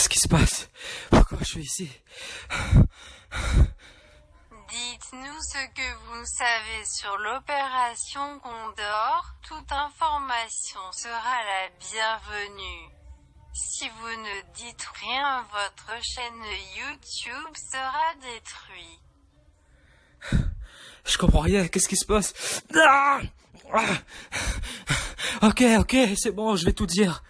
Qu'est-ce qui se passe? Pourquoi je suis ici? Dites-nous ce que vous savez sur l'opération Condor. Toute information sera la bienvenue. Si vous ne dites rien, votre chaîne YouTube sera détruite. Je comprends rien, qu'est-ce qui se passe? Ah Ah Ok, ok, c'est bon, je vais tout dire.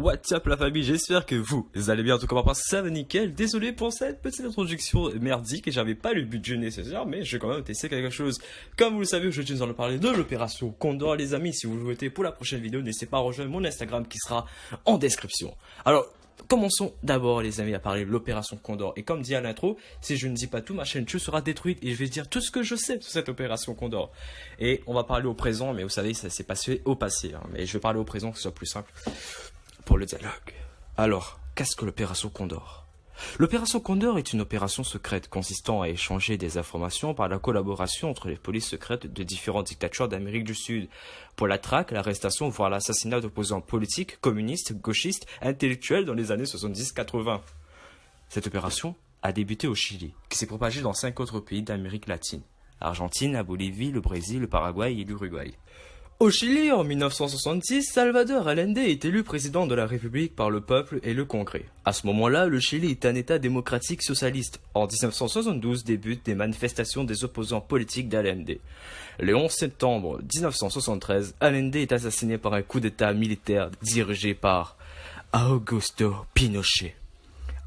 What's up la famille, j'espère que vous allez bien, en tout cas moi ça va nickel. Désolé pour cette petite introduction merdique et j'avais pas le budget nécessaire, mais je vais quand même tester quelque chose. Comme vous le savez, je nous en parler de l'opération Condor les amis. Si vous le souhaitez pour la prochaine vidéo, n'hésitez pas à rejoindre mon Instagram qui sera en description. Alors, Commençons d'abord les amis à parler de l'opération Condor. Et comme dit à l'intro, si je ne dis pas tout, ma chaîne YouTube sera détruite et je vais dire tout ce que je sais sur cette opération Condor. Et on va parler au présent, mais vous savez, ça s'est passé au passé. Hein. Mais je vais parler au présent, que ce soit plus simple le dialogue. Alors, qu'est-ce que l'opération Condor L'opération Condor est une opération secrète consistant à échanger des informations par la collaboration entre les polices secrètes de différentes dictatures d'Amérique du Sud pour la traque, l'arrestation, voire l'assassinat d'opposants politiques, communistes, gauchistes, intellectuels dans les années 70-80. Cette opération a débuté au Chili, qui s'est propagée dans cinq autres pays d'Amérique latine. Argentine, la Bolivie, le Brésil, le Paraguay et l'Uruguay. Au Chili, en 1966, Salvador Allende est élu président de la République par le peuple et le Congrès. À ce moment-là, le Chili est un État démocratique socialiste. En 1972 débutent des manifestations des opposants politiques d'Allende. Le 11 septembre 1973, Allende est assassiné par un coup d'État militaire dirigé par Augusto Pinochet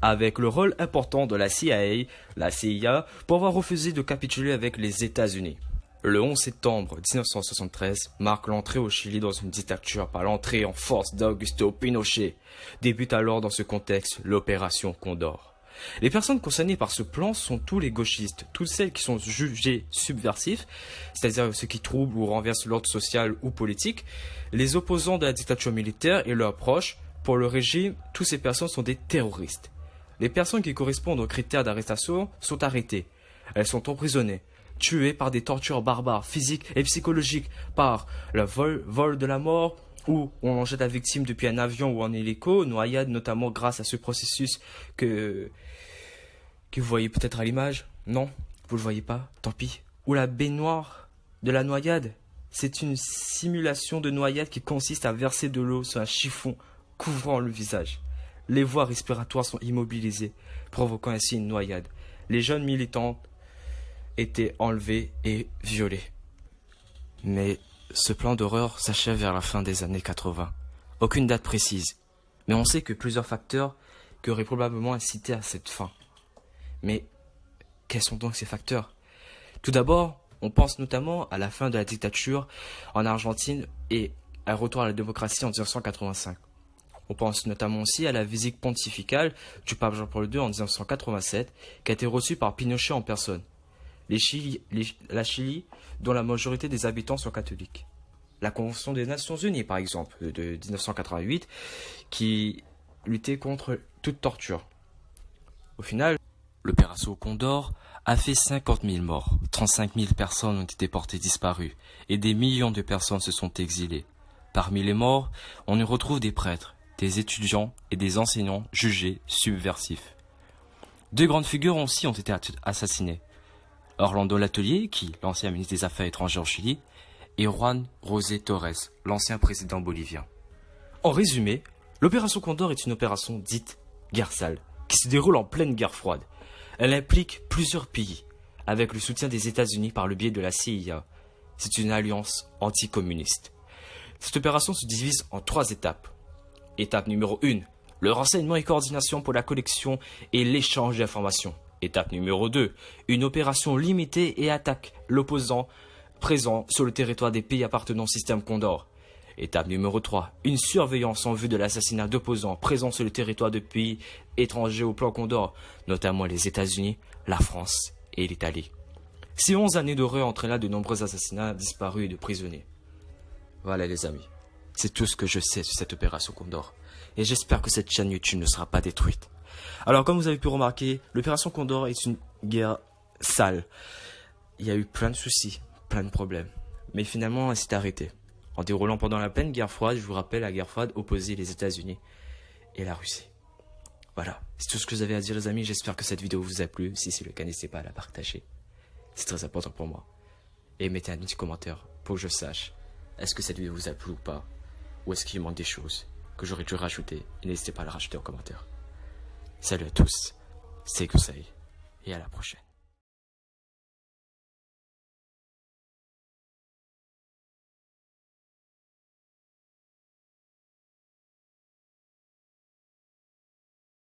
avec le rôle important de la CIA, la CIA, pour avoir refusé de capituler avec les États-Unis. Le 11 septembre 1973 marque l'entrée au Chili dans une dictature par l'entrée en force d'Augusto Pinochet. Débute alors dans ce contexte l'opération Condor. Les personnes concernées par ce plan sont tous les gauchistes, toutes celles qui sont jugées subversifs, c'est-à-dire ceux qui troublent ou renversent l'ordre social ou politique, les opposants de la dictature militaire et leurs proches. Pour le régime, toutes ces personnes sont des terroristes. Les personnes qui correspondent aux critères d'arrestation sont arrêtées. Elles sont emprisonnées tués par des tortures barbares, physiques et psychologiques, par le vol, vol de la mort, où on jette la victime depuis un avion ou en hélico, noyade notamment grâce à ce processus que, que vous voyez peut-être à l'image. Non, vous le voyez pas, tant pis. Ou la baignoire de la noyade. C'est une simulation de noyade qui consiste à verser de l'eau sur un chiffon couvrant le visage. Les voies respiratoires sont immobilisées, provoquant ainsi une noyade. Les jeunes militantes été enlevés et violés. Mais ce plan d'horreur s'achève vers la fin des années 80. Aucune date précise, mais on sait que plusieurs facteurs qui auraient probablement incité à cette fin. Mais quels sont donc ces facteurs? Tout d'abord, on pense notamment à la fin de la dictature en Argentine et un retour à la démocratie en 1985. On pense notamment aussi à la visite pontificale du pape Jean-Paul II en 1987, qui a été reçue par Pinochet en personne la Chili, dont la majorité des habitants sont catholiques. La Convention des Nations Unies, par exemple, de 1988, qui luttait contre toute torture. Au final, l'opération Condor a fait 50 000 morts, 35 000 personnes ont été portées disparues, et des millions de personnes se sont exilées. Parmi les morts, on y retrouve des prêtres, des étudiants et des enseignants jugés subversifs. Deux grandes figures aussi ont été assassinées. Orlando Latelier, qui l'ancien ministre des Affaires étrangères au Chili, et Juan José Torres, l'ancien président bolivien. En résumé, l'opération Condor est une opération dite guerre sale, qui se déroule en pleine guerre froide. Elle implique plusieurs pays, avec le soutien des États-Unis par le biais de la CIA. C'est une alliance anticommuniste. Cette opération se divise en trois étapes. Étape numéro 1, le renseignement et coordination pour la collection et l'échange d'informations. Étape numéro 2. Une opération limitée et attaque l'opposant présent sur le territoire des pays appartenant au système Condor. Étape numéro 3. Une surveillance en vue de l'assassinat d'opposants présents sur le territoire de pays étrangers au plan Condor, notamment les États-Unis, la France et l'Italie. Ces 11 années d'horreur entraînent de nombreux assassinats disparus et de prisonniers. Voilà les amis, c'est tout ce que je sais sur cette opération Condor. Et j'espère que cette chaîne YouTube ne sera pas détruite. Alors, comme vous avez pu remarquer, l'opération Condor est une guerre sale. Il y a eu plein de soucis, plein de problèmes. Mais finalement, elle s'est arrêtée. En déroulant pendant la pleine guerre froide, je vous rappelle, la guerre froide opposait les États-Unis et la Russie. Voilà, c'est tout ce que j'avais à dire les amis, j'espère que cette vidéo vous a plu, si c'est le cas n'hésitez pas à la partager. C'est très important pour moi. Et mettez un petit commentaire pour que je sache, est-ce que cette vidéo vous a plu ou pas? Ou est-ce qu'il manque des choses que j'aurais dû rajouter? N'hésitez pas à la rajouter en commentaire. Salut à tous, c'est Kusai, et à la prochaine.